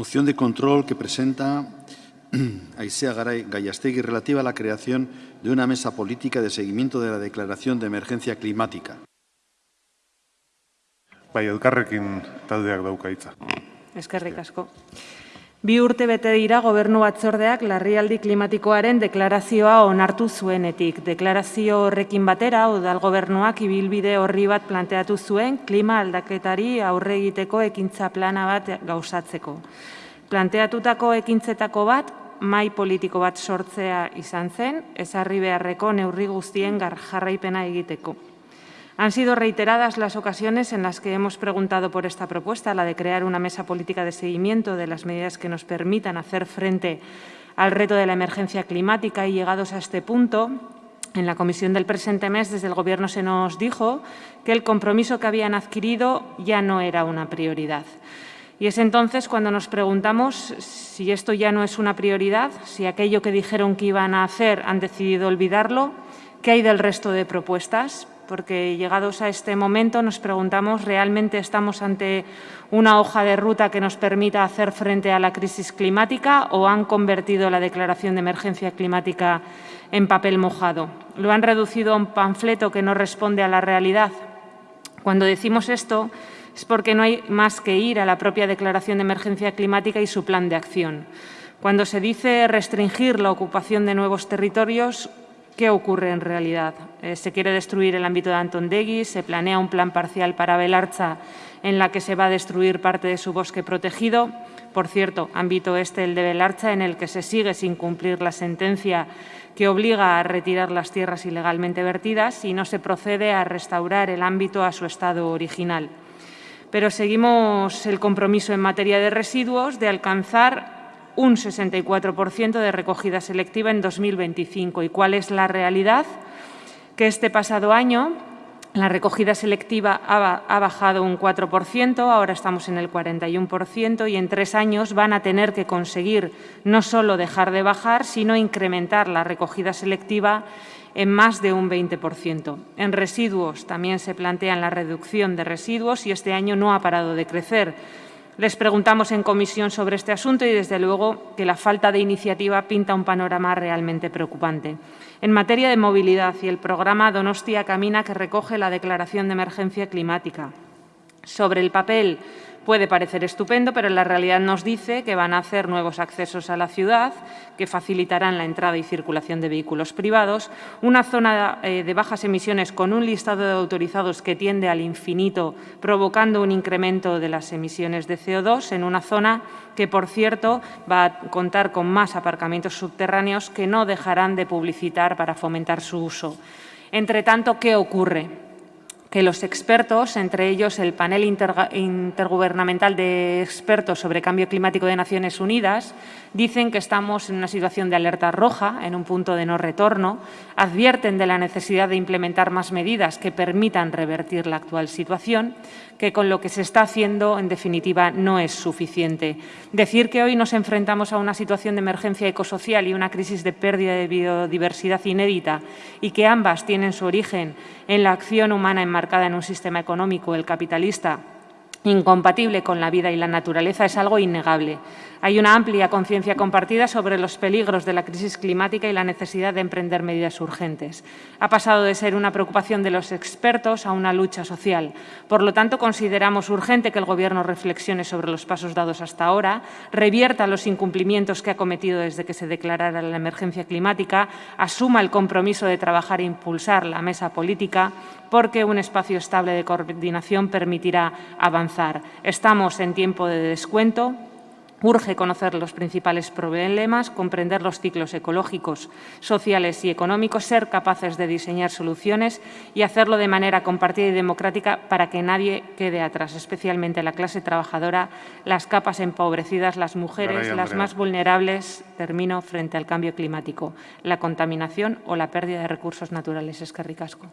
Moción de control que presenta Aisea Garay Gallastegui relativa a la creación de una mesa política de seguimiento de la declaración de emergencia climática. Bai, elkarrekin taldeak dauka hitza. Eskerrik asko. Bi urte bete dira gobernu batzordeak larrialdi klimatikoaren deklarazioa onartu zuenetik. Deklarazio horrekin batera, udal gobernuak ibilbide horri bat planteatu zuen klima aldaketari aurre egiteko ekintza plana bat gauzatzeko. Planteatutako ekintzetako bat, mai politiko bat sortzea izan zen, ezarri beharreko neurri guztien jarraipena egiteko. Han sido reiteradas las ocasiones en las que hemos preguntado por esta propuesta, la de crear una mesa política de seguimiento de las medidas que nos permitan hacer frente al reto de la emergencia climática y llegados a este punto, en la comisión del presente mes, desde el Gobierno se nos dijo que el compromiso que habían adquirido ya no era una prioridad. Y es entonces cuando nos preguntamos si esto ya no es una prioridad, si aquello que dijeron que iban a hacer han decidido olvidarlo, qué hay del resto de propuestas, porque llegados a este momento nos preguntamos, ¿realmente estamos ante una hoja de ruta que nos permita hacer frente a la crisis climática o han convertido la declaración de emergencia climática en papel mojado? ¿Lo han reducido a un panfleto que no responde a la realidad? Cuando decimos esto es porque no hay más que ir a la propia declaración de emergencia climática y su plan de acción. Cuando se dice restringir la ocupación de nuevos territorios, ¿Qué ocurre en realidad? Eh, se quiere destruir el ámbito de Antondegui, se planea un plan parcial para Belarcha en la que se va a destruir parte de su bosque protegido. Por cierto, ámbito este, el de Belarcha, en el que se sigue sin cumplir la sentencia que obliga a retirar las tierras ilegalmente vertidas y no se procede a restaurar el ámbito a su estado original. Pero seguimos el compromiso en materia de residuos de alcanzar un 64% de recogida selectiva en 2025. ¿Y cuál es la realidad? Que este pasado año la recogida selectiva ha bajado un 4%, ahora estamos en el 41% y en tres años van a tener que conseguir no solo dejar de bajar, sino incrementar la recogida selectiva en más de un 20%. En residuos también se plantea la reducción de residuos y este año no ha parado de crecer. Les preguntamos en comisión sobre este asunto y, desde luego, que la falta de iniciativa pinta un panorama realmente preocupante. En materia de movilidad y el programa Donostia Camina, que recoge la declaración de emergencia climática. Sobre el papel, Puede parecer estupendo, pero la realidad nos dice que van a hacer nuevos accesos a la ciudad, que facilitarán la entrada y circulación de vehículos privados, una zona eh, de bajas emisiones con un listado de autorizados que tiende al infinito, provocando un incremento de las emisiones de CO2 en una zona que, por cierto, va a contar con más aparcamientos subterráneos que no dejarán de publicitar para fomentar su uso. Entre tanto, ¿qué ocurre? Que los expertos, entre ellos el panel intergubernamental de expertos sobre cambio climático de Naciones Unidas, dicen que estamos en una situación de alerta roja, en un punto de no retorno, advierten de la necesidad de implementar más medidas que permitan revertir la actual situación, que con lo que se está haciendo, en definitiva, no es suficiente. Decir que hoy nos enfrentamos a una situación de emergencia ecosocial y una crisis de pérdida de biodiversidad inédita y que ambas tienen su origen en la acción humana enmarcada en un sistema económico, el capitalista, incompatible con la vida y la naturaleza es algo innegable. Hay una amplia conciencia compartida sobre los peligros de la crisis climática y la necesidad de emprender medidas urgentes. Ha pasado de ser una preocupación de los expertos a una lucha social. Por lo tanto, consideramos urgente que el Gobierno reflexione sobre los pasos dados hasta ahora, revierta los incumplimientos que ha cometido desde que se declarara la emergencia climática, asuma el compromiso de trabajar e impulsar la mesa política, porque un espacio estable de coordinación permitirá avanzar. Estamos en tiempo de descuento, Urge conocer los principales problemas, comprender los ciclos ecológicos, sociales y económicos, ser capaces de diseñar soluciones y hacerlo de manera compartida y democrática para que nadie quede atrás, especialmente la clase trabajadora, las capas empobrecidas, las mujeres, las más vulnerables, termino, frente al cambio climático, la contaminación o la pérdida de recursos naturales. Es que ricasco.